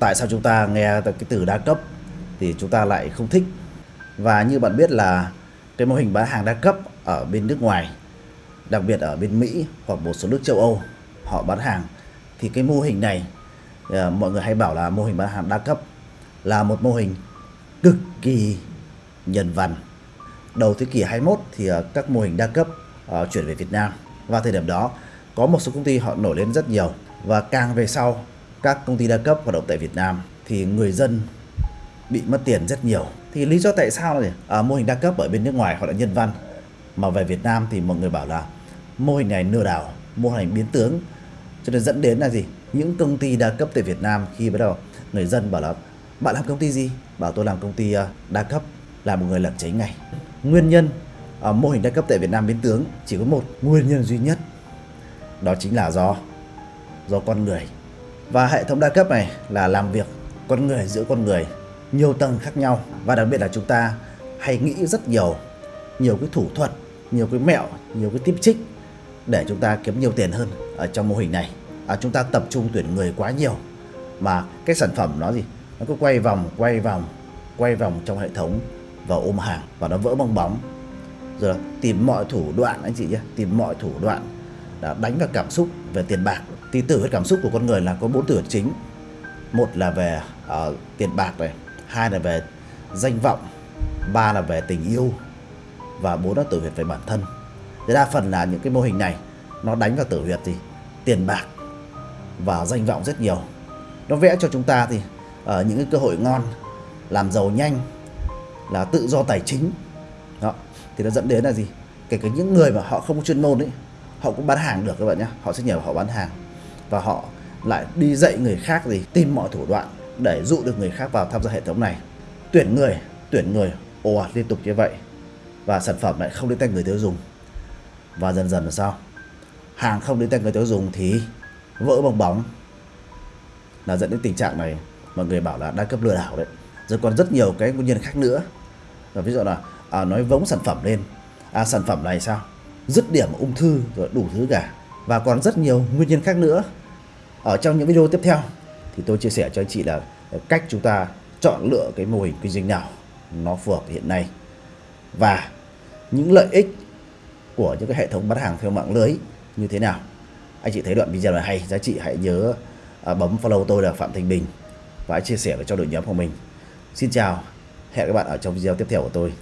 tại sao chúng ta nghe cái từ đa cấp thì chúng ta lại không thích? Và như bạn biết là cái mô hình bán hàng đa cấp ở bên nước ngoài, đặc biệt ở bên Mỹ hoặc một số nước châu Âu, họ bán hàng, thì cái mô hình này ờ, mọi người hay bảo là mô hình bán hàng đa cấp là một mô hình cực kỳ nhân văn. Đầu thế kỷ 21 thì ờ, các mô hình đa cấp ờ, chuyển về Việt Nam. Và thời điểm đó, có một số công ty họ nổi lên rất nhiều. Và càng về sau các công ty đa cấp hoạt động tại Việt Nam thì người dân bị mất tiền rất nhiều. Thì lý do tại sao này à, mô hình đa cấp ở bên nước ngoài họ là nhân văn mà về Việt Nam thì mọi người bảo là mô hình này lừa đảo mô hình biến tướng. Cho nên dẫn đến là gì? Những công ty đa cấp tại Việt Nam khi bắt đầu người dân bảo là bạn làm công ty gì? Bảo tôi làm công ty à, đa cấp là một người làm cháy ngay. Nguyên nhân à, mô hình đa cấp tại Việt Nam biến tướng chỉ có một nguyên nhân duy nhất đó chính là do do con người và hệ thống đa cấp này là làm việc con người giữa con người nhiều tầng khác nhau. Và đặc biệt là chúng ta hay nghĩ rất nhiều nhiều cái thủ thuật nhiều cái mẹo nhiều cái tiếp trích để chúng ta kiếm nhiều tiền hơn ở trong mô hình này. À, chúng ta tập trung tuyển người quá nhiều. Mà cái sản phẩm nó gì? Nó cứ quay vòng quay vòng quay vòng trong hệ thống và ôm hàng và nó vỡ bong bóng. Rồi tìm mọi thủ đoạn anh chị nhé tìm mọi thủ đoạn đã đánh vào cảm xúc về tiền bạc thì tử huyết cảm xúc của con người là có bốn tử huyết chính. Một là về uh, tiền bạc này hai là về danh vọng ba là về tình yêu và bốn là tử huyệt về bản thân. Thì đa phần là những cái mô hình này nó đánh vào tử huyệt gì tiền bạc và danh vọng rất nhiều. Nó vẽ cho chúng ta thì ở uh, những cái cơ hội ngon làm giàu nhanh là tự do tài chính. Đó thì nó dẫn đến là gì? Kể cả những người mà họ không có chuyên môn ấy họ cũng bán hàng được các bạn nhé họ sẽ nhờ họ bán hàng và họ lại đi dạy người khác gì tìm mọi thủ đoạn để dụ được người khác vào tham gia hệ thống này. Tuyển người tuyển người ồ ạt liên tục như vậy và sản phẩm lại không đến tay người tiêu dùng. Và dần dần là sao? Hàng không đến tay người tiêu dùng thì vỡ bong bóng. Là dẫn đến tình trạng này mọi người bảo là đa cấp lừa đảo đấy. Rồi còn rất nhiều cái nguyên nhân khác nữa. Và ví dụ là à, nói vống sản phẩm lên. À, sản phẩm này sao? Dứt điểm ung thư rồi đủ thứ cả. Và còn rất nhiều nguyên nhân khác nữa ở trong những video tiếp theo thì tôi chia sẻ cho anh chị là cách chúng ta chọn lựa cái mô hình kinh doanh nào nó phù hợp hiện nay. Và những lợi ích của những cái hệ thống bán hàng theo mạng lưới như thế nào. Anh chị thấy đoạn video này hay giá trị hãy nhớ à, bấm follow tôi là Phạm Thành Bình và hãy chia sẻ với cho đội nhóm của mình. Xin chào hẹn các bạn ở trong video tiếp theo của tôi.